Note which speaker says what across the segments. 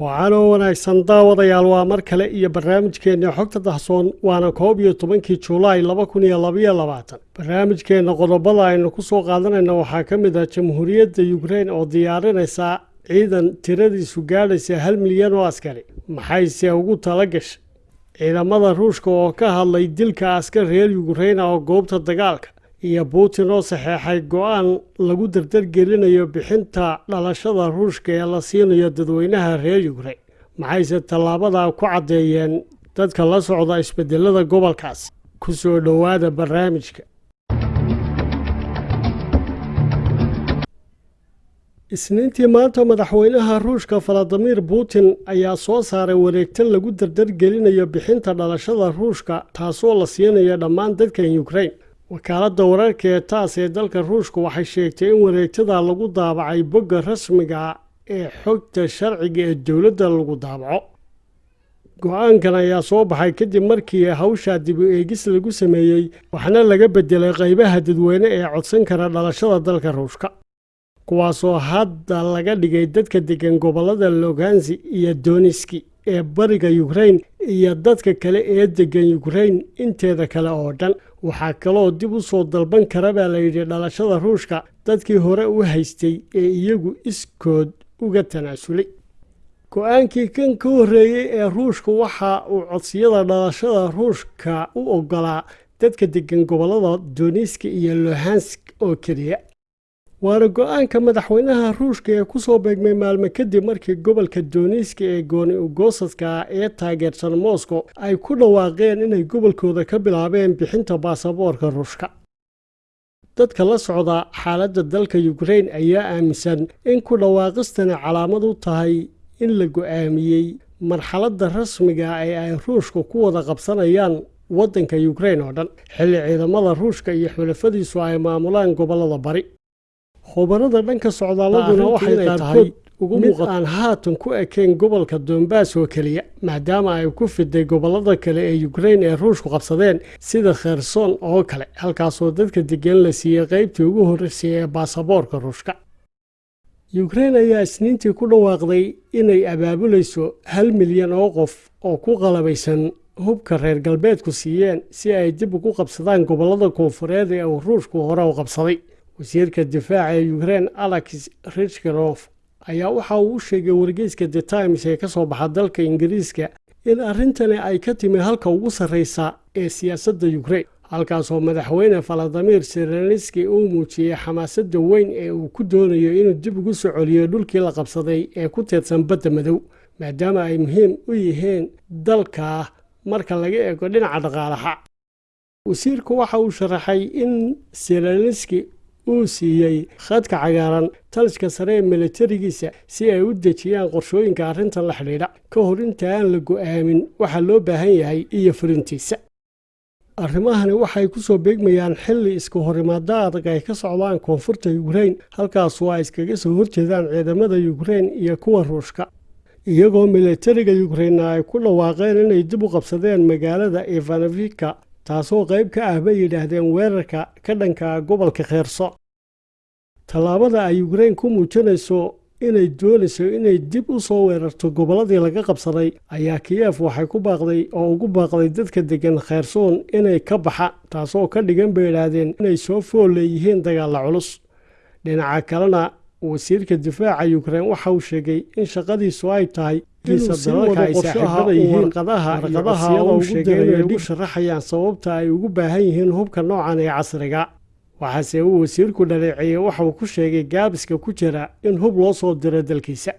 Speaker 1: wacanoo wanaagsan daawadayaal waa mar kale iyo barnaamijkeenna xogta dahsoon waana koob iyo tobankii julaay laba kun iyo labaiyo labaatan. Barnaamijkeenna qodobada aynu ku soo qaadanayna waxaa ka mid ah jamhuuriyadda yukrein oo diyaarinaysa ciidan tiradiisu gaadhaysa hal milyan oo askari. Maxayse ugu tala gashay? Ciidamada ruushka oo ka hadlay dilka askar reer yukreina oo goobta dagaalka iyo putin oo saxeexay go'aan lagu dardargelinayo bixinta dhalashada ruushka ee la siinayo dadweynaha reer yukrein maxayse tallaabada ku caddeeyeen dadka la socda isbedelada gobolkaas? Ku soo dhowaada barnaamijka. Isniintii maanta madaxweynaha ruushka valadimir putin ayaa soo saaray wareegto lagu dardargelinayo bixinta dhalashada ruushka taasoo la siinayo dhammaan dadkan yukrein wakaaladda wararka ee taas ee dalka ruushka waxay sheegtay in wareegtada lagu daabacay bogga rasmiga ee xogta sharciga ee dowladda lagu daabaco go'aankan ayaa soo baxay kadib markii hawshaa dib u eegis lagu sameeyey waxna laga bedelay qaybaha dadweyne ee codsan kara dhalashada dalka ruushka. Kuwaasoo hadda laga dhigay dadka degan gobollada logansi iyo doniski ee bariga yukrein iyo dadka kale ee degan yukrein inteeda kale oo dhan. Waxaa kaloo dib u soo dalban kara baa layidhi dhalashada ruushka dadkii hore u haystay ee iyagu iskood uga tanaasulay. Go'aankii kan ka horreeyey ee ruushka waxa uu codsiyada dhalashada ruushka u ogolaa dadka degan gobollada doniski iyo lohansk oo keliya waana go'aanka madaxweynaha ruushka ee ku soo beegmay maalmo kadib markii gobolka doniski ee gooni ugosadka ee taageersan moscow ay ku dhawaaqeen inay gobolkooda ka bilaabeen bixinta baasaboorka ruushka. Dadka la socda xaaladda dalka yukrein ayaa aaminsan in ku dhawaaqistani calaamad u tahay in la go'aamiyey marxaladda rasmiga ee ay ruushka ku wada qabsanayaan waddanka yukrein oo dhan. Xilli ciidamada ruushka iyo xulafadiisu ay maamulaan gobollada bari khubarada dhanka socdaaladuna waxay qaarkood mid aan haatan ku ekayn gobolka dombas oo keliya maadaama ay ku fiday gobollada kale ee yukrein ee ruushku qabsadeen sida kherson oo kale halkaasoo dadka degan la siiyey qaybtii ugu horreysay ee baasaboorka ruushka. Yukrein ayaa isniintii ku dhawaaqday inay abaabulayso hal milyan oo qof oo ku qalabaysan hubka reer galbeedku siiyeen si ay dib ugu qabsadaan gobollada koonfureed ee uu ruushku hore u qabsaday wasiirka difaaca ee yukrein alex richkarof ayaa waxa uu u sheegay wargeyska the times ee ka soo baxa dalka ingiriiska in arrintani ay ka timi halka ugu sarreysa ee siyaasadda yukrein halkaasoo madaxweyne valadimir serenski uu muujiyey xamaasadda weyn ee uu ku doonayo inuu dib ugu soo celiyo dhulkii la qabsaday ee ku teedsan badda madow maadaama ay muhiim u yihiin dalka marka laga eego dhinaca dhaqaalaha. Wasiirku waxa uu sharaxay in serenski uu siiyey khadka cagaaran taliska sare ee milatarigiisa si ay u dejiyaan qorshooyinka arrintan la xidhiidha. Ka hor inta aan la go'aamin waxa loo baahan yahay iyo fulintiisa arrimahani waxay ku soo beegmayaan xilli iska horimaado adag ay ka socdaan koonfurta yukrein halkaasoo ay iskaga soo horjeedaan ciidamada yukrein iyo kuwa ruushka. Iyagoo milatariga yukreinna ay ku dhawaaqeen inay dib u qabsadeen magaalada ivanofika taasoo qayb ka ah bay yidhaahdeen weerarka ka dhanka gobolka kheerso. Tallaabada ay yukrein ku muujinayso inay doonayso inay dib u soo weerarto gobolladii laga qabsaday ayaa kiyef waxay ku baaqday oo ugu baaqday dadka degan kheyrsoon inay ka baxa taasoo ka dhigan bay idhaahdeen inay soo fool leeyihiin dagaalla culus. Dhinaca kalena wasiirka difaaca yukrein waxa uu sheegay in shaqadiisu ay tahay inay ugu sharaxayaan sababta ay ugu baahan yihiin hubka noocan ee casriga. Waxaase uu wasiirku dhaleeceeyey waxauu ku sheegay gaabiska ku jira in hub loo soo diro dalkiisa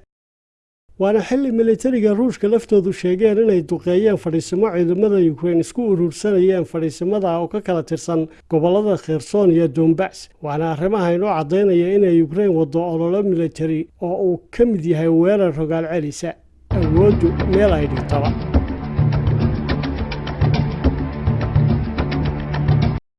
Speaker 1: waana xilli militariga ruushka laftoodu sheegeen inay duqeeyeen fadhiisimo ciidamada yukrein isku urursanayeen fadhiisimada oo ka kala tirsan gobollada kherson iyo dombas waana arrimaha inoo caddaynaya inay yukrein waddo ololo militari oo uu ka mid yahay weerar rogaal celisa awooddu meel ay dhigtaba